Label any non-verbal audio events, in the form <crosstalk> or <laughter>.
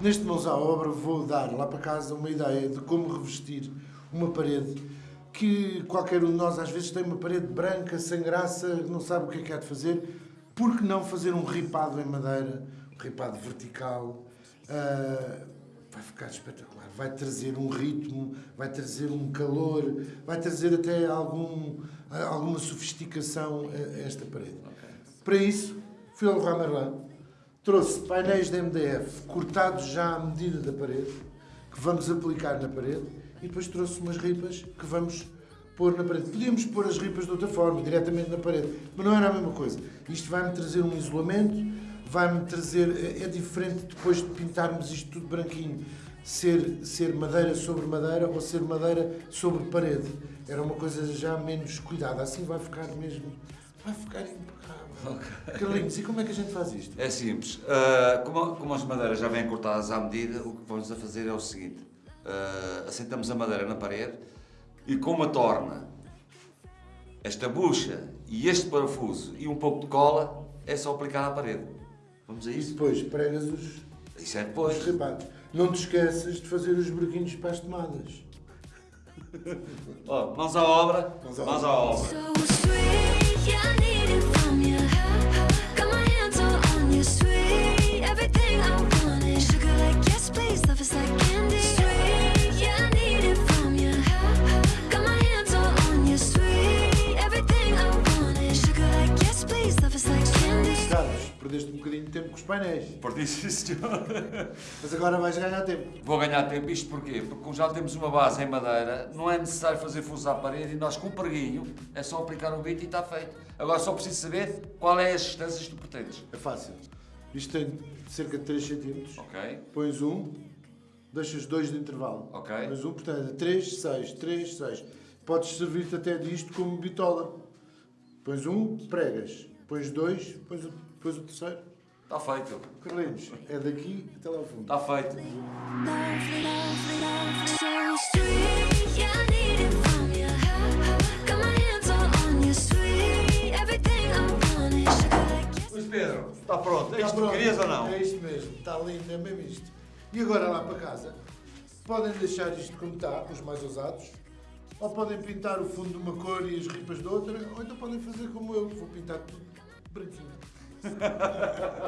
Neste Mãos à Obra vou dar lá para casa uma ideia de como revestir uma parede que qualquer um de nós às vezes tem uma parede branca, sem graça, não sabe o que é que há de fazer. Por que não fazer um ripado em madeira, um ripado vertical? Uh, vai ficar espetacular. Vai trazer um ritmo, vai trazer um calor, vai trazer até algum, alguma sofisticação a esta parede. Para isso, fui ao Leroy Merlin, Trouxe painéis de MDF cortados já à medida da parede, que vamos aplicar na parede, e depois trouxe umas ripas que vamos pôr na parede. Podíamos pôr as ripas de outra forma, diretamente na parede, mas não era a mesma coisa. Isto vai-me trazer um isolamento, vai-me trazer... É diferente depois de pintarmos isto tudo branquinho, ser, ser madeira sobre madeira ou ser madeira sobre parede. Era uma coisa já menos cuidada. Assim vai ficar mesmo... Vai ficar impecável. Okay. Carlinhos, e como é que a gente faz isto? É simples. Uh, como, como, as madeiras já vêm cortadas à medida, o que vamos a fazer é o seguinte. Uh, assentamos a madeira na parede e com uma torna, esta bucha e este parafuso e um pouco de cola, é só aplicar à parede. Vamos a isso? E depois pregas os, isso é depois. os Não te esqueças de fazer os breguinhos para as tomadas. <laughs> oh, mãos à obra. Mãos à obra. Mãos à obra. Perdeste um bocadinho de tempo com os painéis. Perdi, sim, senhor. Mas agora vais ganhar tempo. Vou ganhar tempo, isto porquê? Porque já temos uma base em madeira, não é necessário fazer fusos à parede e nós com o preguinho é só aplicar o bit e está feito. Agora só preciso saber qual é as distâncias que tu pretendes. É fácil. Isto tem cerca de 3 cm. Ok. Pões um, deixas dois de intervalo. Ok. Pões um, portanto, 3, 6, 3, 6. Podes servir-te até disto como bitola. Pões um, pregas. Pões dois, pões o depois o terceiro. Está feito. Carlinhos, é daqui até lá ao fundo. Está feito. Luís Pedro, está pronto. É isto que querias ou não? É isto mesmo. Está lindo, é mesmo isto. E agora lá para casa, podem deixar isto como está, os mais ousados, ou podem pintar o fundo de uma cor e as ripas de outra, ou então podem fazer como eu, vou pintar tudo branquinho. <laughs>